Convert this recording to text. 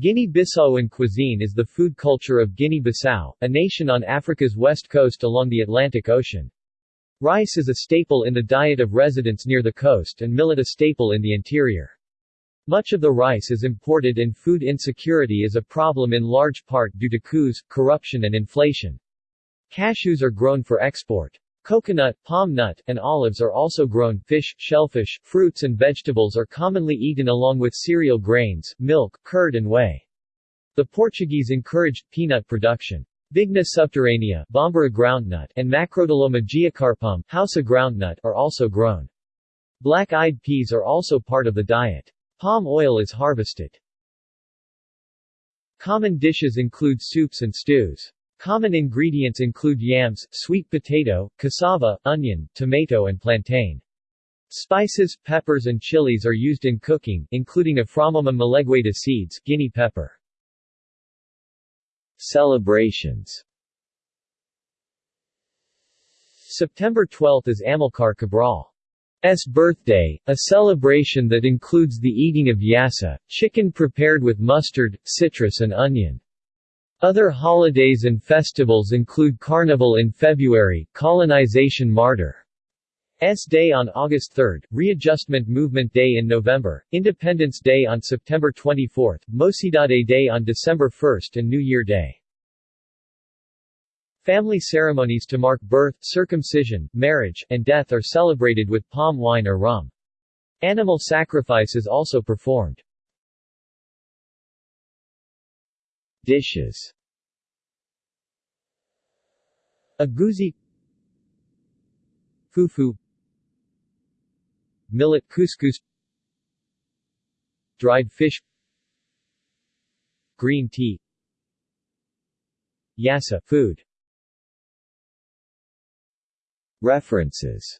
Guinea-Bissauan cuisine is the food culture of Guinea-Bissau, a nation on Africa's west coast along the Atlantic Ocean. Rice is a staple in the diet of residents near the coast and millet a staple in the interior. Much of the rice is imported and food insecurity is a problem in large part due to coups, corruption and inflation. Cashews are grown for export. Coconut, palm nut, and olives are also grown. Fish, shellfish, fruits and vegetables are commonly eaten along with cereal grains, milk, curd and whey. The Portuguese encouraged peanut production. Vigna subterranea Bambara groundnut and Macrotyloma geocarpum Hausa groundnut are also grown. Black-eyed peas are also part of the diet. Palm oil is harvested. Common dishes include soups and stews. Common ingredients include yams, sweet potato, cassava, onion, tomato and plantain. Spices, peppers and chilies are used in cooking, including Aframomum melegueta seeds guinea pepper. Celebrations September 12 is Amilcar Cabral's birthday, a celebration that includes the eating of yassa, chicken prepared with mustard, citrus and onion. Other holidays and festivals include Carnival in February, Colonization Martyr S Day on August 3, Readjustment Movement Day in November, Independence Day on September 24, Mocidade Day on December 1 and New Year Day. Family ceremonies to mark birth, circumcision, marriage, and death are celebrated with palm wine or rum. Animal sacrifice is also performed. Dishes. Agouti Fufu. Millet couscous. Dried fish. Green tea. Yassa food. References